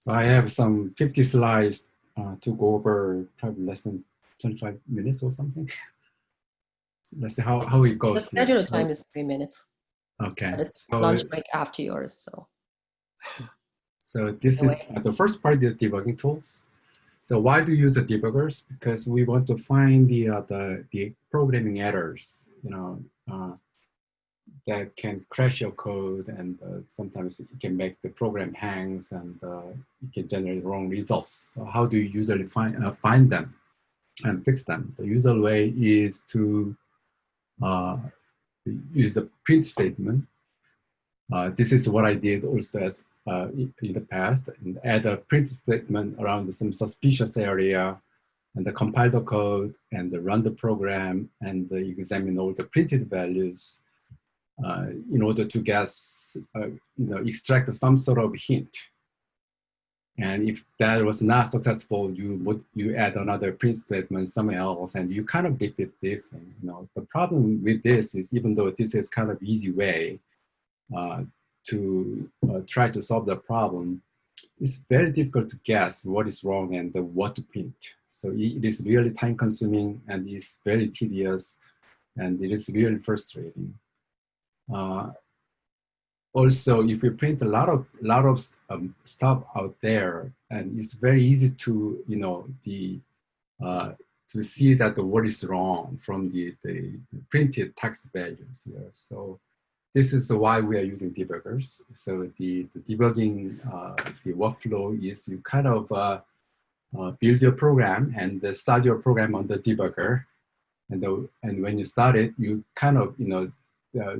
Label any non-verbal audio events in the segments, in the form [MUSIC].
So I have some 50 slides uh, to go over probably less than 25 minutes or something. [LAUGHS] let's see how, how it goes. The scheduled so, time is three minutes. Okay. It's so, lunch break after yours, so. So this is uh, the first part is debugging tools. So why do you use the debuggers? Because we want to find the uh, the, the programming errors, you know, uh, that can crash your code, and uh, sometimes it can make the program hangs, and uh, it can generate wrong results. So how do you usually find uh, find them and fix them? The usual way is to uh, use the print statement. this is what I did also as uh, in the past and add a print statement around some suspicious area and the compile the code and the run the program and examine all the printed values uh, in order to guess, uh, you know, extract some sort of hint. And if that was not successful, you would you add another print statement somewhere else, and you kind of repeat this. And, you know, the problem with this is even though this is kind of easy way, uh, to uh, try to solve the problem, it's very difficult to guess what is wrong and uh, what to print. So it is really time consuming and it's very tedious and it is really frustrating. Uh, also, if we print a lot of lot of um, stuff out there, and it's very easy to you know the uh, to see that the word is wrong from the, the printed text values here. So this is why we are using debuggers. So the, the debugging, uh, the workflow is you kind of uh, uh, build your program and start your program on the debugger. And, the, and when you start it, you kind of, you know, uh,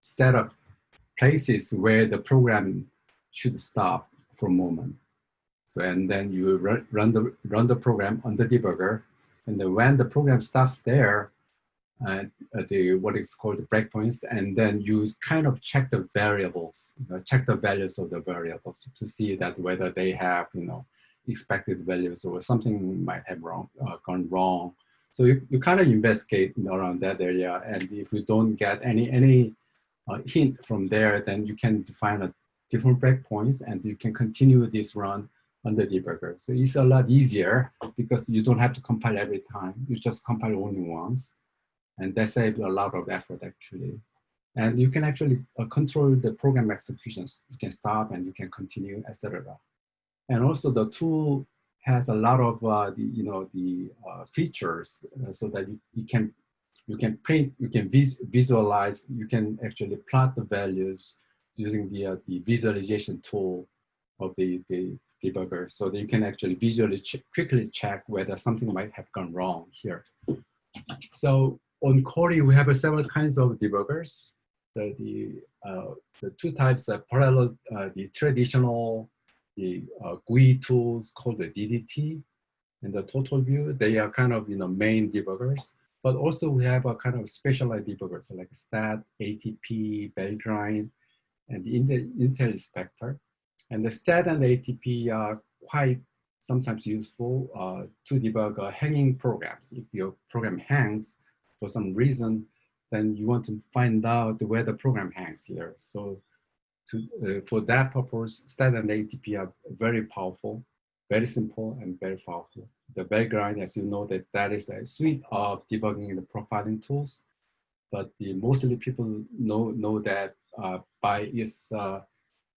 set up places where the program should stop for a moment. So, and then you run, run, the, run the program on the debugger. And then when the program stops there, uh, the what is called breakpoints, and then you kind of check the variables, you know, check the values of the variables to see that whether they have you know expected values or something might have wrong uh, gone wrong. So you, you kind of investigate around that area, and if you don't get any any uh, hint from there, then you can define a different breakpoints, and you can continue this run on the debugger. So it's a lot easier because you don't have to compile every time. You just compile only once. And that saves a lot of effort actually. And you can actually uh, control the program executions. You can stop and you can continue, etc. And also the tool has a lot of uh, the, you know, the uh, features uh, so that you, you, can you can print, you can vis visualize, you can actually plot the values using the, uh, the visualization tool of the, the debugger so that you can actually visually ch quickly check whether something might have gone wrong here. So on Cori, we have several kinds of debuggers. The, uh, the two types of parallel, uh, the traditional, the uh, GUI tools called the DDT and the total view, they are kind of, you know, main debuggers. But also we have a kind of specialized debuggers like STAT, ATP, Valgrind, and the Intel, Intel Inspector. And the STAT and the ATP are quite sometimes useful uh, to debug uh, hanging programs. If your program hangs, for some reason, then you want to find out where the program hangs here. So to, uh, for that purpose, STAT and ATP are very powerful, very simple and very powerful. The Valgrind, as you know, that that is a suite of debugging and profiling tools, but the, mostly people know know that uh, by its uh,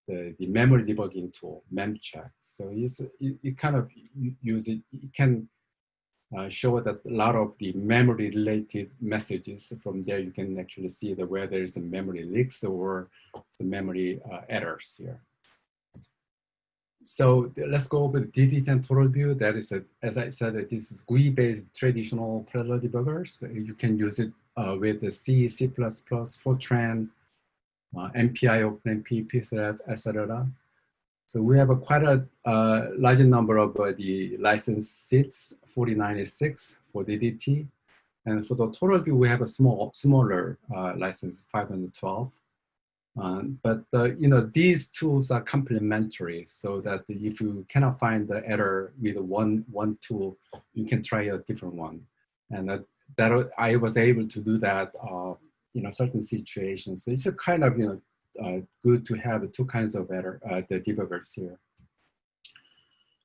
the, the memory debugging tool, memcheck. So it's, it, it kind of use it, it can uh, show that a lot of the memory related messages from there you can actually see that where there is a memory leaks or the memory uh, errors here. So let's go over the DD10 total view. That is, a, as I said, this is GUI-based traditional parallel debuggers. You can use it uh, with the C, C++, Fortran, uh, MPI, OpenMP, PCS, etc. So we have a quite a uh, large number of uh, the license seats, 496 for DDT. And for the total view, we have a small, smaller uh, license, 512. Um, but uh, you know these tools are complementary, so that if you cannot find the error with one one tool, you can try a different one. And that, that I was able to do that, uh, you know, certain situations. So it's a kind of you know uh, good to have two kinds of error, uh, the debuggers here.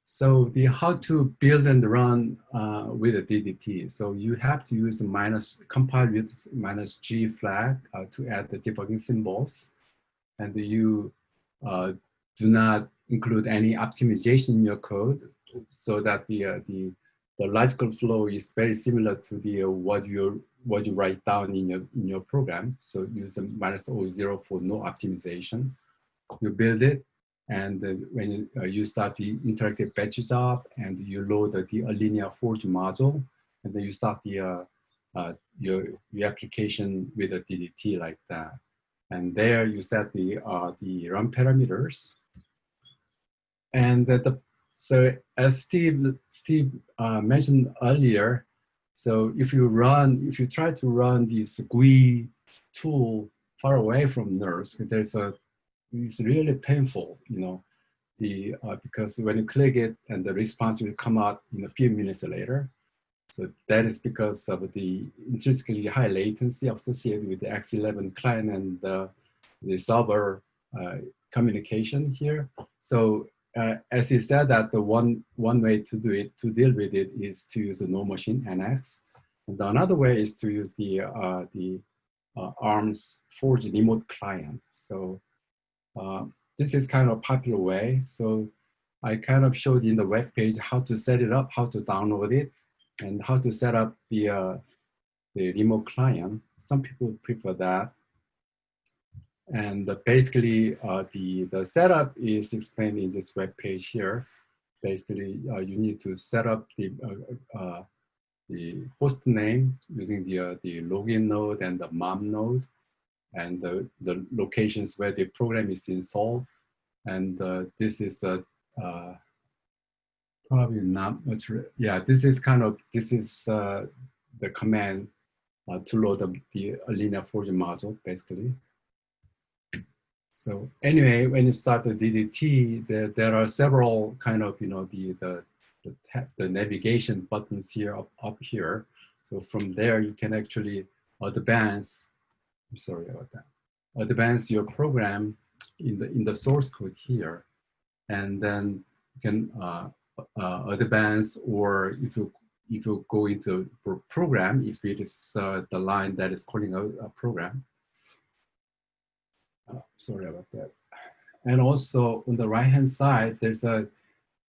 So the how to build and run uh, with a DDT. So you have to use minus compile with minus G flag uh, to add the debugging symbols. And you uh, do not include any optimization in your code so that the, uh, the, the logical flow is very similar to the uh, what you what you write down in your in your program. So use a minus O0 for no optimization. You build it and when you, uh, you start the interactive batch job and you load the, the Allinea Forge module, and then you start the uh, uh, your, your application with a DDT like that. And there you set the, uh, the run parameters. And the, so as Steve, Steve uh, mentioned earlier, so if you run, if you try to run this GUI tool far away from NERSC, there's a it's really painful, you know, the uh, because when you click it and the response will come out in a few minutes later. So that is because of the intrinsically high latency associated with the X11 client and uh, the server uh, communication here. So uh, as he said that the one, one way to do it, to deal with it is to use a NoMachine NX. And another way is to use the, uh, the uh, ARMS Forge remote client. So uh, this is kind of popular way. So I kind of showed in the web page how to set it up, how to download it, and how to set up the, uh, the remote client. Some people prefer that. And basically, uh, the, the setup is explained in this web page here. Basically, uh, you need to set up the, uh, uh, the host name using the, the login node and the mom node and the, the locations where the program is installed. And uh, this is a, uh, probably not much, yeah, this is kind of, this is uh, the command uh, to load the, the Allinea Forge module, basically. So anyway, when you start the DDT, there, there are several kind of, you know, the, the, the, the navigation buttons here up, up here. So from there, you can actually advance I'm sorry about that. Advance your program in the in the source code here, and then you can uh, uh, advance or if you if you go into program, if it is uh, the line that is calling a, a program. Uh, sorry about that. And also on the right hand side, there's a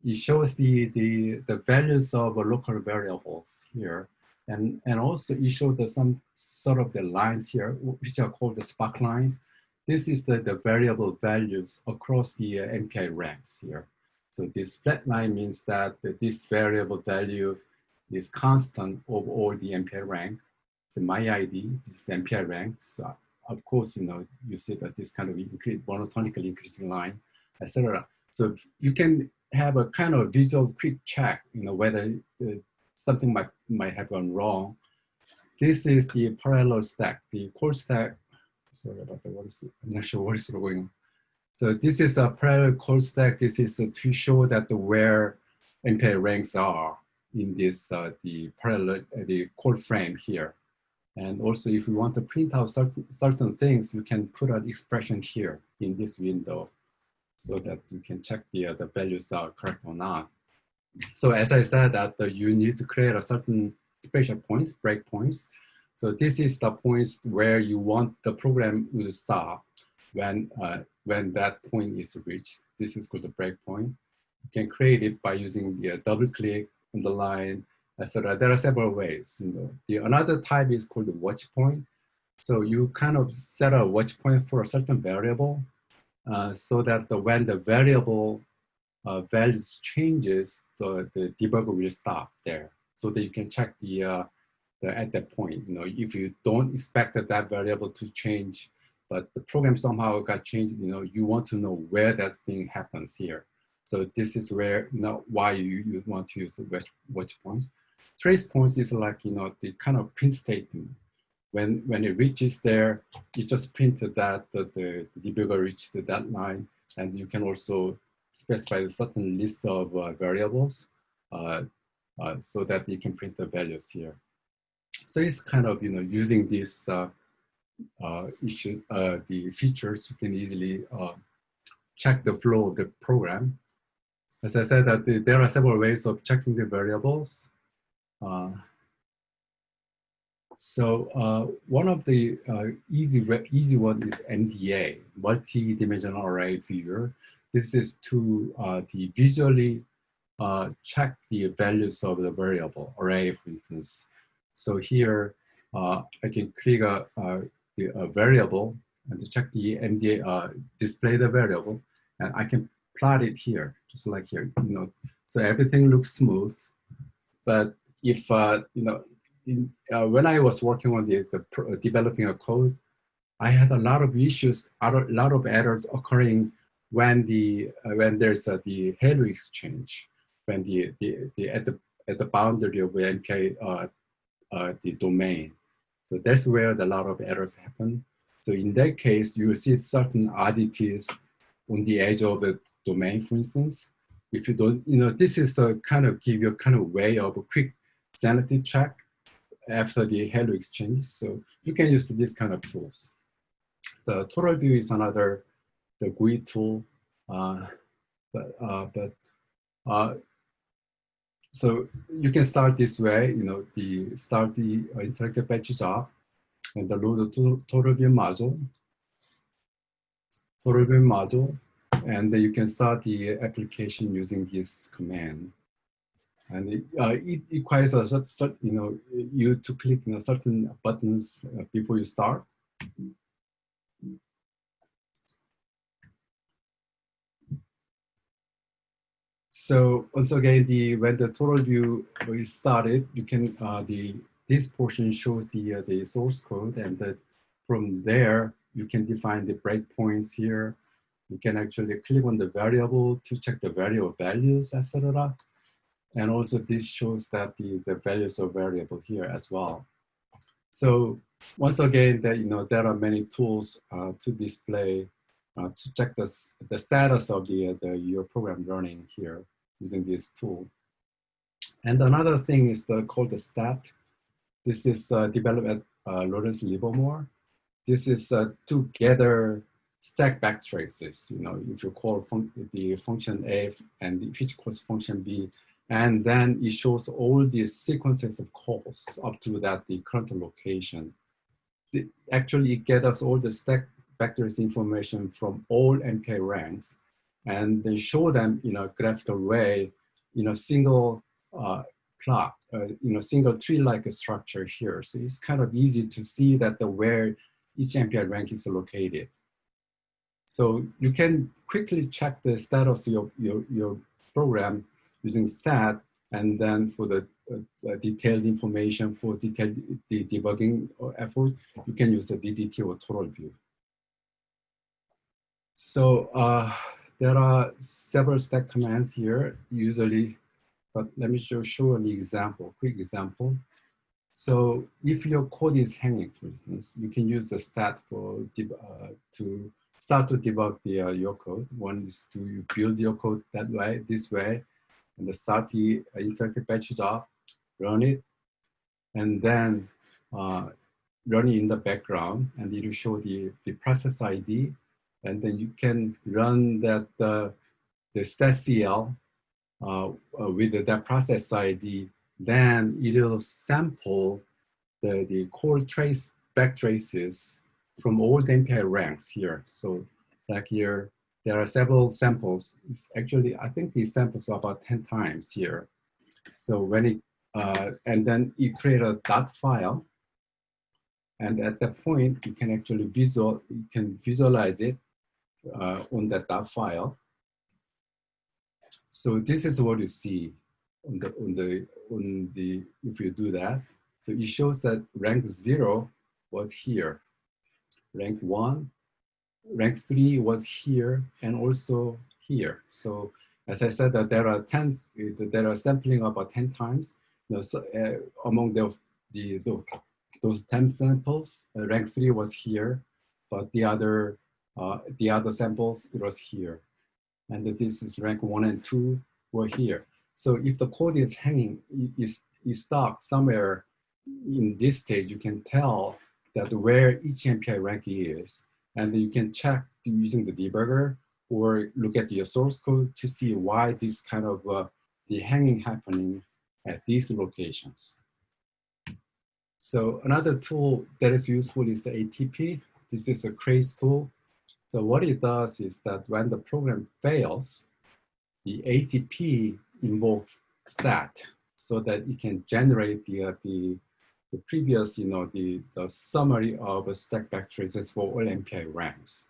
it shows the the the values of local variables here. And, and also it shows the, some sort of the lines here, which are called the spark lines. This is the, the variable values across the uh, MPI ranks here. So this flat line means that this variable value is constant over all the MPI rank. So my ID, this is MPI rank. So of course, you know, you see that this kind of increase, monotonically increasing line, etc. So you can have a kind of visual quick check, you know, whether the, something might, might have gone wrong. This is the parallel stack, the core stack. Sorry about the is, I'm not sure what is going on. So this is a parallel call stack. This is to show that where MPI ranks are in this, uh, the parallel, uh, the call frame here. And also if we want to print out certain, certain things, you can put an expression here in this window so that you can check the, uh, the values are correct or not. So as I said that uh, you need to create a certain special points, breakpoints. So this is the points where you want the program to stop when, uh, when that point is reached. This is called the breakpoint. You can create it by using the uh, double click on the line, etc. There are several ways. You know. the, another type is called the watch point. So you kind of set a watch point for a certain variable uh, so that the, when the variable uh, values changes, the, the debugger will stop there so that you can check the, uh, the at that point. You know, if you don't expect that, that variable to change, but the program somehow got changed, you know, you want to know where that thing happens here. So this is where, you know, why you, you want to use the watch, watch points. Trace points is like, you know, the kind of print statement. When, when it reaches there, you just print that the, the, debugger reached that line, and you can also specify a certain list of uh, variables uh, uh, so that you can print the values here. So it's kind of, you know, using this issue, the features, you can easily check the flow of the program. as I said, that the, there are several ways of checking the variables. Uh, so uh, one of the uh, easy easy one is MDA, multi-dimensional array viewer. This is to uh, the visually uh, check the values of the variable array, for instance. So here uh, I can click a, the, a variable and to check the MDA, display the variable, and I can plot it here, just like here, you know. So everything looks smooth, but if, uh, you know, in, uh, when I was working on this, the developing a code, I had a lot of issues, a lot of errors occurring when the uh, when there's uh, the halo exchange, when the, the, the at the at the boundary of MPI uh, uh, the domain. So that's where a lot of errors happen. So in that case, you see certain oddities on the edge of the domain, for instance. If you don't, you know, this is a kind of give you a kind of way of a quick sanity check after the halo exchange. So you can use this kind of tools. The total view is another, the GUI tool, uh, but, uh, but uh, so you can start this way, you know, the start the uh, interactive batch job and load the total view module, total view module, and then you can start the application using this command. And it, uh, it requires a certain, you know, you to click you know, certain buttons uh, before you start. So once again, the when the total view is started, you can uh, the this portion shows the uh, the source code, and that from there you can define the breakpoints here you can actually click on the variable to check the variable values, etc. And also this shows that the, the values are variable here as well. So once again, that you know there are many tools uh, to display uh, to check the, the status of the, the your program running here using this tool. And another thing is the called the stat. This is uh, developed at uh, Lawrence Livermore. This is uh, to gather stack backtraces. You know, if you call fun the function A and which calls function B, and then it shows all these sequences of calls up to that the current location. The, actually, it gathers all the stack backtrace information from all MPI ranks, and then show them in a graphical way in a single uh, plot, uh, in a single tree-like structure here. So it's kind of easy to see that the where each MPI rank is located. So you can quickly check the status of your, your, your program using stat and then for the uh, detailed information for detailed the debugging effort, you can use the DDT or total view. So uh, there are several stack commands here, usually, but let me show, show an example, quick example. So if your code is hanging, for instance, you can use the stat for uh, to start to debug the, uh, your code. One is to you build your code that way, this way, and start the uh, interactive batch job, run it, and then uh, run it in the background, and it will show the, the process ID, and then you can run that uh, the statcl uh, uh, with that process ID, then it will sample the, the core trace back traces from all the MPI ranks here. So like here, there are several samples. It's actually, I think these samples are about 10 times here. So when it, uh, and then you create a dot file. And at that point, you can actually visual, you can visualize it uh, on that file. So this is what you see on the, on the, on the, if you do that. So it shows that rank zero was here rank one, rank three was here and also here. So as I said, that there are 10, there are sampling about 10 times. You know, so, uh, among the, the, the, those 10 samples, uh, rank three was here, but the other, uh, the other samples, it was here. And this is rank one and two were here. So if the code is hanging, is, is stuck somewhere in this stage, you can tell that where each MPI rank is, and you can check using the debugger or look at your source code to see why this kind of uh, the hanging happening at these locations. So another tool that is useful is the ATP. This is a Cray's tool. So what it does is that when the program fails, the ATP invokes stat so that it can generate the, uh, the, the previous, you know, the, the summary of stack backtraces for all MPI ranks.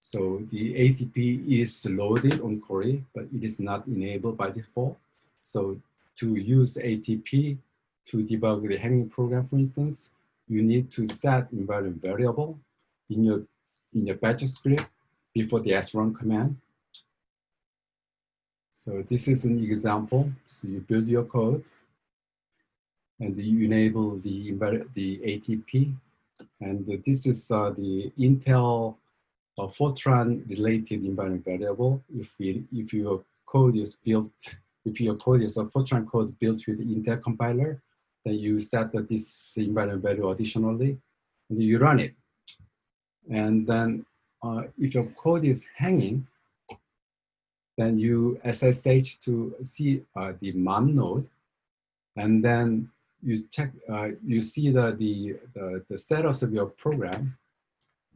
So the ATP is loaded on Cori, but it is not enabled by default. So to use ATP to debug the hanging program, for instance, you need to set environment variable in your, in your batch script before the srun command. So this is an example. So you build your code and you enable the, the ATP. And this is uh, the Intel uh, Fortran related environment variable. If, we, if your code is built, if your code is a Fortran code built with Intel compiler, then you set this environment value additionally, and you run it. And then uh, if your code is hanging, then you SSH to see uh, the mom node, and then you check, uh, you see the, the, the, the, status of your program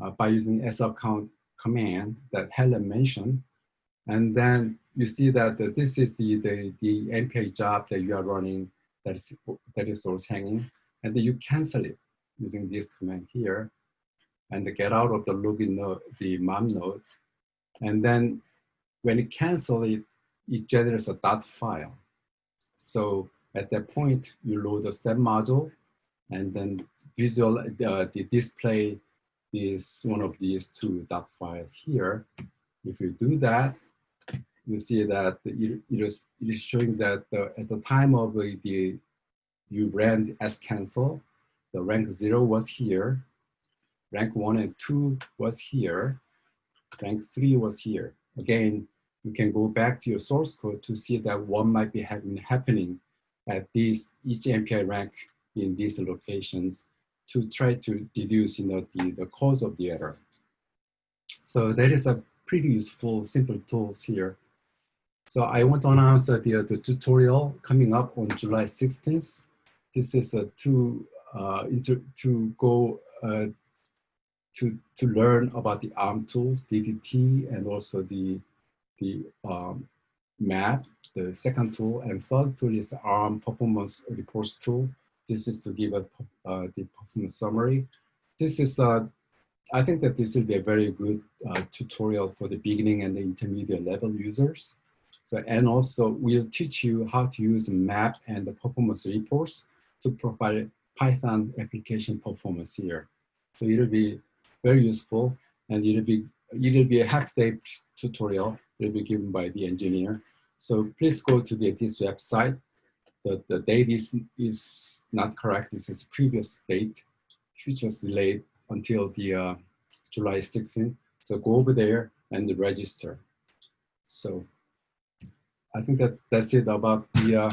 uh, by using sccount command that Helen mentioned. And then you see that this is the, the, the MPI job that you are running that is, that is always hanging. And then you cancel it using this command here and get out of the login node, the mom node. And then when it cancels it, it generates a dot file. So at that point, you load the step module and then visual, uh, the display is one of these two dot file here. If you do that, you see that it, it, is, it is showing that the, at the time of the, you ran as cancel, the rank zero was here, rank one and two was here, rank three was here. Again, you can go back to your source code to see that what might be happening at these each MPI rank in these locations to try to deduce you know, the, the cause of the error. So that is a pretty useful, simple tools here. So I want to announce that the, the tutorial coming up on July 16th. This is a to, uh, to go uh, to, to learn about the ARM tools, DDT, and also the the um, map, the second tool, and third tool is ARM performance reports tool. This is to give a, uh, the performance summary. This is, uh, I think that this will be a very good uh, tutorial for the beginning and the intermediate level users. So, and also we'll teach you how to use map and the performance reports to provide Python application performance here. So it'll be very useful and it'll be, it'll be a half day tutorial will be given by the engineer. So please go to the, this website. The, the date is, is not correct. This is previous date, which was delayed until the uh, July 16th. So go over there and register. So I think that that's it about the uh,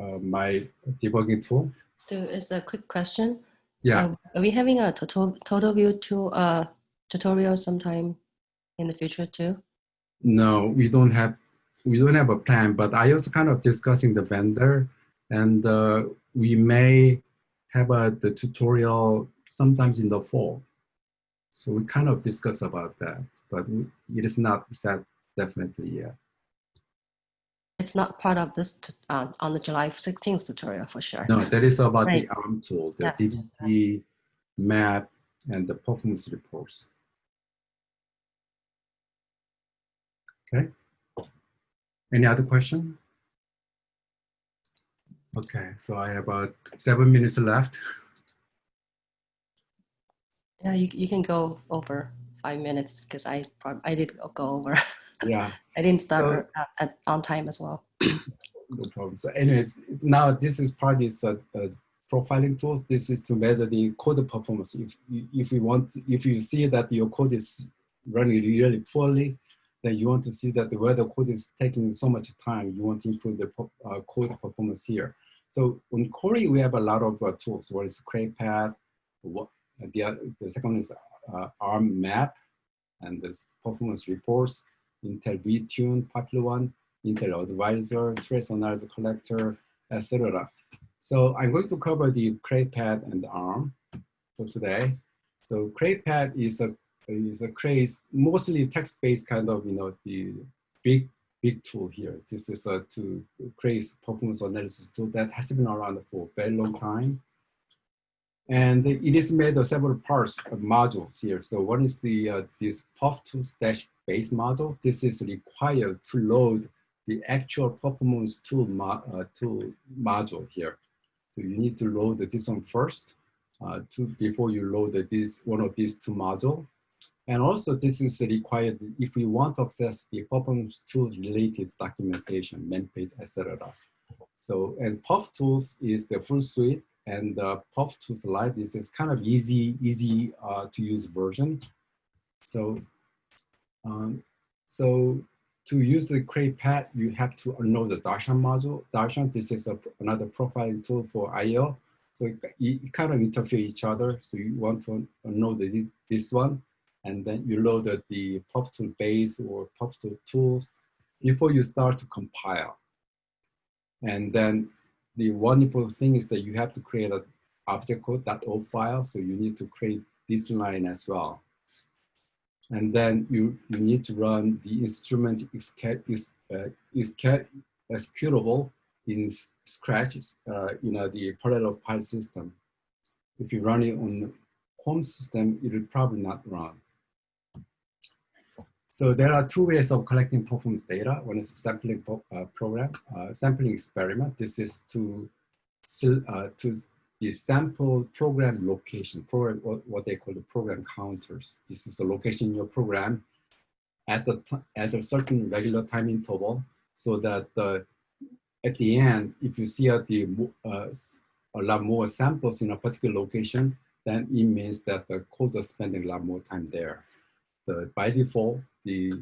uh, my debugging tool. There is a quick question. Yeah. Uh, are we having a total total view to uh, tutorial sometime in the future too? no, we don't have we don't have a plan. But I also kind of discussing the vendor, and uh, we may have a the tutorial sometimes in the fall. So we kind of discuss about that, but it is not set definitely yet. It's not part of this uh, on the July 16th tutorial for sure. No, that is about right. the ARM tool, the yeah. DDT map and the performance reports. Okay. Any other question? Okay, so I have about seven minutes left. Yeah, you, you can go over five minutes because I I did go over. [LAUGHS] Yeah. I didn't start so, at, at, on time as well. [COUGHS] no problem. So anyway, now this is part of this uh, uh, profiling tools. This is to measure the code performance. If if we want, if you see that your code is running really poorly, then you want to see that where the code is taking so much time, you want to improve the uh, code performance here. So on Cori, we have a lot of uh, tools. What is CrayPat? What the, the second one is uh, ARM map. and this performance reports, Intel vTune, Popular One, Intel Advisor, Trace Analysis Collector, etc. So I'm going to cover the CrayPat and ARM for today. So CrayPat is a is a Cray's, mostly text-based kind of, you know, the big, big tool here. This is a to Cray's performance analysis tool that has been around for a very long time. And it is made of several parts of modules here. So one is the uh, this POF2 stash base model. This is required to load the actual performance tool, mo uh, tool module here. So you need to load this one first uh, to, before you load this one of these two modules. And also this is required if we want to access the performance tools related documentation, manpages, etc. So, and POF tools is the full suite and uh, POF tools Lite is, is kind of easy, easy uh, to use version. So, um, so to use the CrayPat, you have to know the Darshan module. Darshan, this is a, another profiling tool for IL. So it, it, kind of interfere each other. So you want to know the, this one and then you load the POF2 base or POF2 tools before you start to compile. And then the important thing is that you have to create an object code.o file, so you need to create this line as well. And then you, you need to run the instrument is, is, uh, is executable in Scratch, uh, you know, the parallel file system. If you run it on home system, it will probably not run. So there are two ways of collecting performance data. One is sampling uh, program, uh, sampling experiment. This is to uh, to the sample program location, program what, they call the program counters. This is a location in your program at the at a certain regular time interval, so that at the end, if you see the uh, a lot more samples in a particular location, then it means that the code is spending a lot more time there. The, by default, the,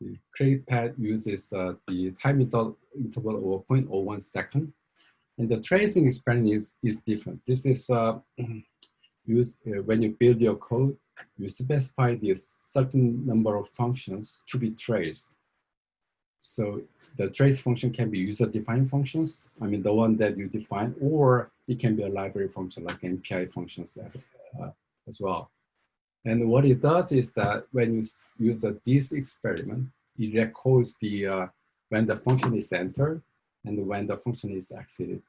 the CrayPat uses uh, the time interval of 0.01 second. And the tracing experiment is, is different. This is uh, [CLEARS THROAT] used uh, when you build your code, you specify this certain number of functions to be traced. So the trace function can be user-defined functions, I mean the one that you define, or it can be a library function like MPI functions uh, as well. And what it does is that when you use a this experiment, it records the uh, when the function is entered and when the function is exited.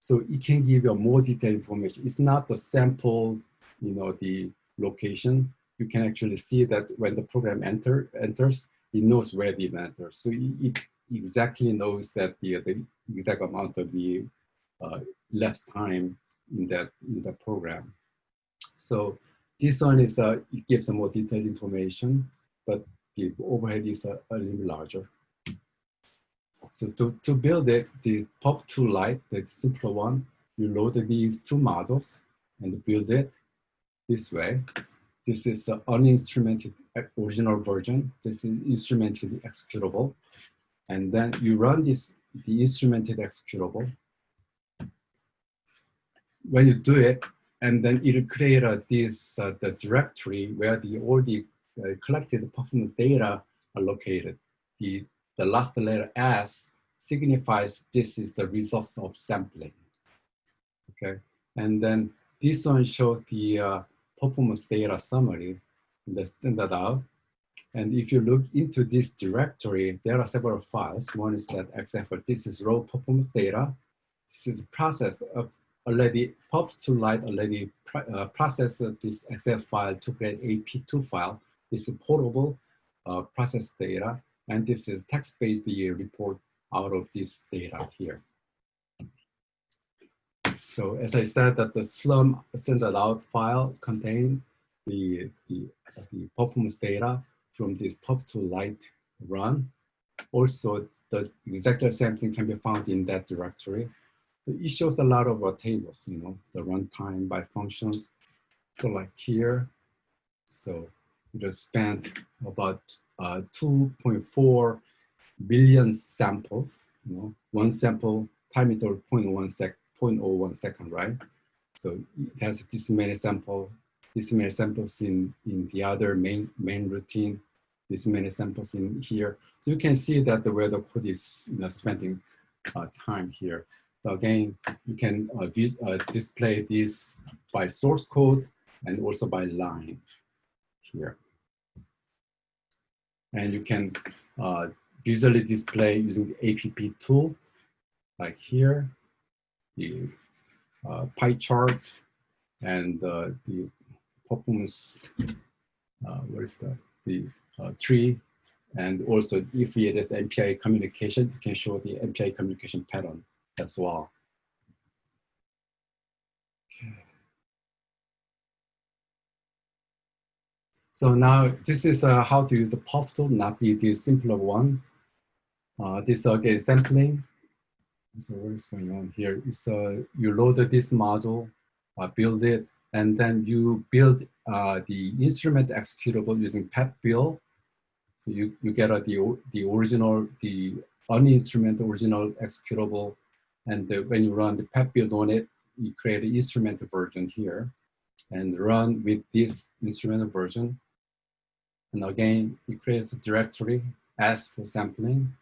So it can give you more detailed information. It's not the sample, you know, the location. You can actually see that when the program enter enters, it knows where it enters. So it, exactly knows that the, the exact amount of the uh, time in that in the program. So this one is, uh, it gives some more detailed information, but the overhead is a, a little larger. So to, to build it, the POF2 Lite, the simpler one, you load these two models and build it this way. This is the uninstrumented original version. This is instrumented executable. And then you run this, the instrumented executable. When you do it, and then it'll create a, this uh, the directory where the all the uh, collected performance data are located. The the last letter S signifies this is the results of sampling. Okay, and then this one shows the uh, performance data summary, the standard out. And if you look into this directory, there are several files. One is that XFL, this is raw performance data. This is processed already POF2 Lite already uh, processed this Excel file to create AP2 file. This is portable uh, process data, and this is text-based report out of this data here. So as I said, that the Slurm standard out file contain the, the, the performance data from this POF2 Lite run. Also, the exactly same thing can be found in that directory So it shows a lot of uh, tables, you know, the runtime by functions. So like here, so it spent about uh, 2.4 billion samples, you know, one sample time interval 0.1 sec, 0.01 second, right? So it has this many sample this many samples in, in the other main, main routine, this many samples in here. So you can see that the where the code is you know, spending uh, time here. So again, you can uh, uh, display this by source code and also by line here. And you can uh, visually display using the APP tool, like here, the uh, pie chart and uh, the performance, uh, what is that, the uh, tree, and also if it is MPI communication, you can show the MPI communication pattern as well. Okay. So now this is uh, how to use the POF tool, not the, the simpler one. Uh, this again sampling. So what is going on here is uh, you load this module, uh, build it, and then you build uh, the instrument executable using pat_build. So you, you get uh, the, the original, the uninstrument original executable, and the, when you run the pat_build on it, you create an instrument version here and run with this instrument version. And again, it creates a directory as for sampling.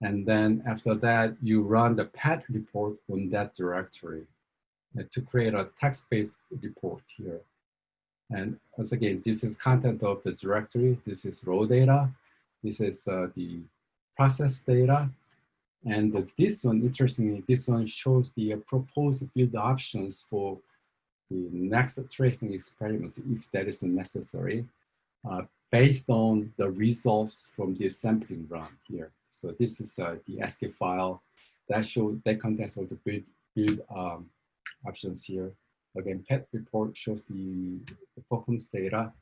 And then after that, you run the pat_report on that directory to create a text-based report here. And once again, this is content of the directory. This is raw data. This is uh, the process data. And this one, interestingly, this one shows the uh, proposed build options for the next tracing experiments, if that is necessary, uh, based on the results from the sampling run here. So this is uh, the ASCII file that show that contains all the build, build um, options here. Again, pat_report shows the, the performance data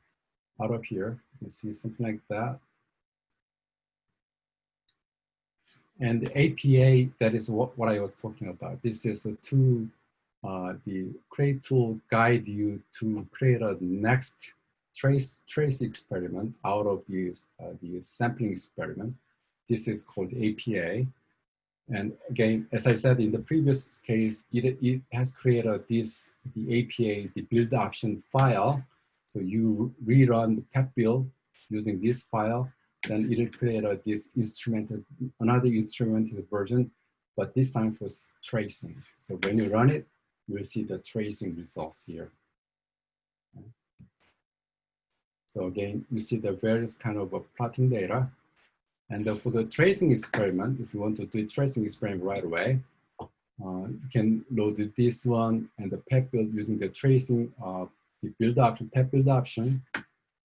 out of here. You see something like that. And the APA, that is what, what I was talking about. This is a tool, uh, the create tool guide you to create a next trace trace experiment out of this, uh, the sampling experiment. This is called APA. And again, as I said in the previous case, it, it has created this, the APA, the build option file. So you rerun the pat_build using this file, then it will create a, this instrumented, another instrumented version, but this time for tracing. So when you run it, you will see the tracing results here. So again, you see the various kind of uh, plotting data and uh, for the tracing experiment, if you want to do a tracing experiment right away, uh, you can load this one and the pat_build using the tracing of the build option, pat_build option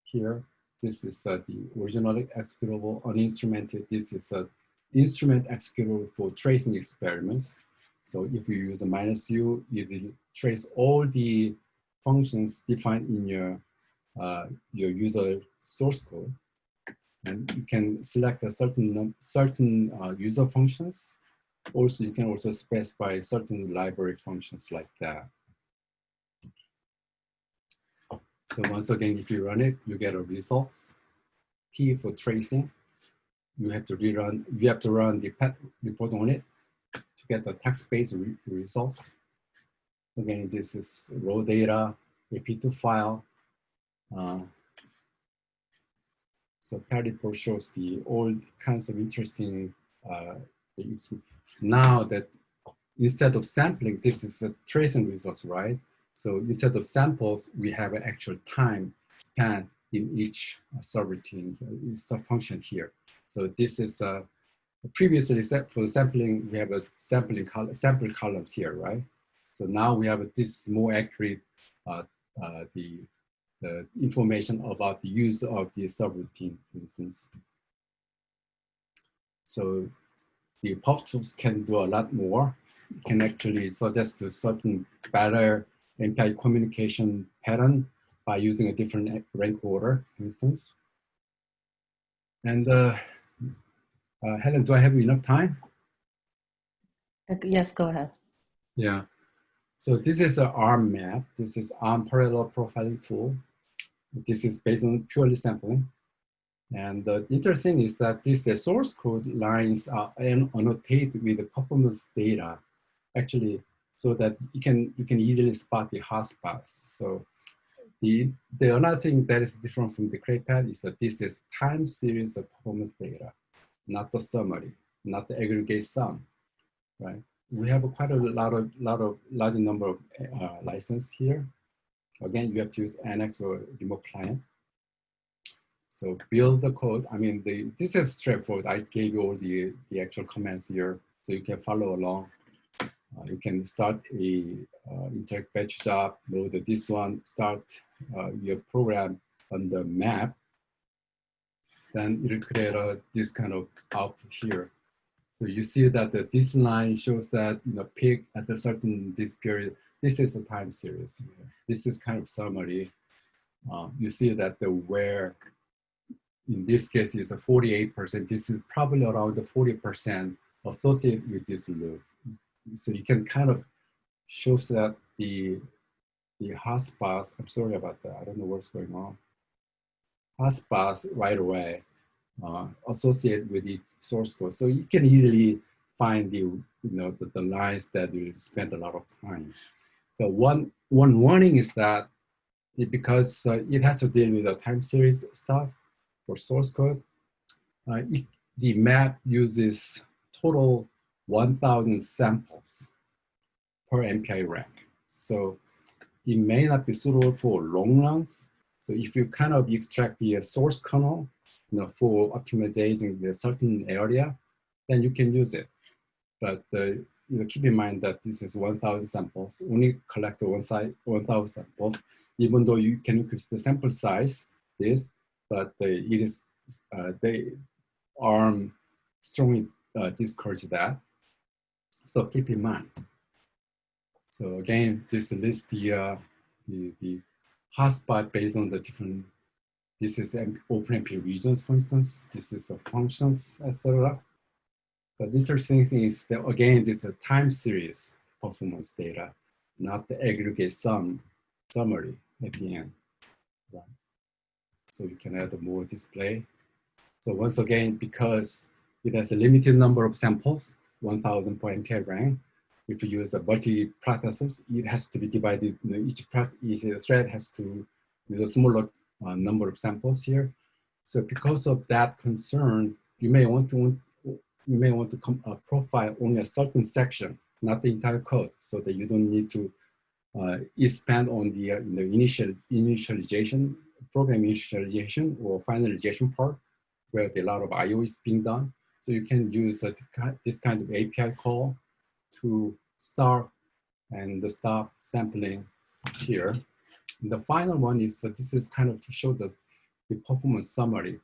here. This is uh, the original executable uninstrumented. This is a instrument executable for tracing experiments. So if you use a minus u, you trace all the functions defined in your uh, your user source code and you can select a certain certain uh, user functions. Also, you can also specify certain library functions like that. So once again, if you run it, you get a results. T for tracing. You have to rerun. You have to run the pet report on it to get the text-based re results. Again, this is raw data, AP2 file. Uh, so Paripor shows the all kinds of interesting uh, things. Now that instead of sampling, this is a tracing results, right? So instead of samples, we have an actual time span in each uh, subroutine, uh, subfunction here. So this is uh, previously for sampling, we have a sampling col sample columns here, right? So now we have a, this more accurate uh, uh, the the information about the use of the subroutine, for instance. So the perftools can do a lot more, can actually suggest a certain better MPI communication pattern by using a different rank order, for instance. And uh, uh, Helen, do I have enough time? Uh, yes, go ahead. Yeah. So this is an ARM map. This is ARM parallel profiling tool. This is based on purely sampling. And the interesting is that these uh, source code lines are annotated with the performance data, actually, so that you can you can easily spot the hotspots. So the, the another thing that is different from the CrayPat is that this is time series of performance data, not the summary, not the aggregate sum, right? We have quite a lot of, lot of large number of uh, license here. Again, you have to use NX or remote client. So build the code. I mean, the, this is straightforward. I gave you all the, the actual commands here, so you can follow along. Uh, you can start a uh, interact batch job, load this one, start uh, your program on the map. Then it'll create a, this kind of output here. So you see that the, this line shows that you know peak at a certain this period. This is a time series. This is kind of summary. Uh, you see that the where in this case is a 48%. This is probably around the 40% associated with this loop. So you can kind of show that the the hotspots, I'm sorry about that. I don't know what's going on. Hotspots right away uh, associated with each source code. So you can easily find the, you know, the, the lines that you spend a lot of time. The one, one warning is that it, because uh, it has to deal with the time series stuff, for source code. Uh, it, the map uses total 1,000 samples per MPI rank. So it may not be suitable for long runs. So if you kind of extract the source kernel you know, for optimizing the certain area, then you can use it. But uh, you know, keep in mind that this is 1,000 samples, only collect one side 1,000 samples, even though you can increase the sample size, this, but it is uh, they ARM strongly uh, discourage that. So keep in mind. So again, this lists the, uh, the, the hotspot based on the different, this is OpenMP regions, for instance, this is functions, etc. But interesting thing is that again, this is a time series performance data, not the aggregate sum summary at the end. Right. So you can add more display. So once again, because it has a limited number of samples, 1000 per MPI rank, if you use a multi-processors, it has to be divided, you know, each, process, each thread has to use a smaller uh, number of samples here. So because of that concern, you may want to you may want to come, uh, profile only a certain section, not the entire code, so that you don't need to uh, expand on the, uh, the initial initialization program initialization or finalization part where a lot of I.O. is being done. So you can use a, this kind of API call to start and the stop sampling here. And the final one is that this is kind of to show the, the performance summary.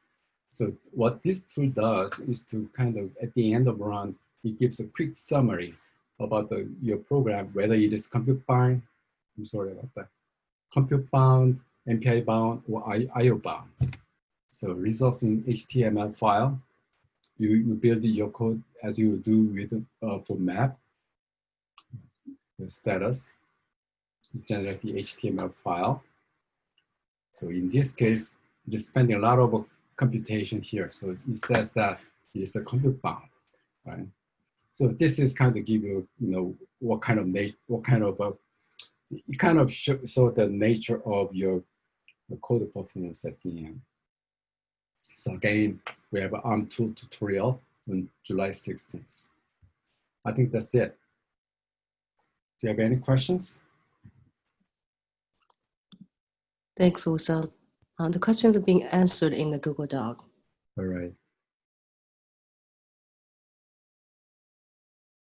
So what this tool does is to kind of, at the end of run, it gives a quick summary about the, your program, whether it is compute bound, I'm sorry about that, compute bound, MPI bound or IO bound. So results in HTML file. You, you build your code as you do with uh, for map. The status generate the HTML file. So in this case, you're spending a lot of computation here. So it says that it's a compute bound, right? So this is kind of give you, you know, what kind of nature, what kind of, uh, it kind of show, show the nature of your the code performance at the end. So again, we have an ARM2 tutorial on July 16th. I think that's it. Do you have any questions? Thanks, Woo-Sun. Uh, the questions are being answered in the Google Doc. All right.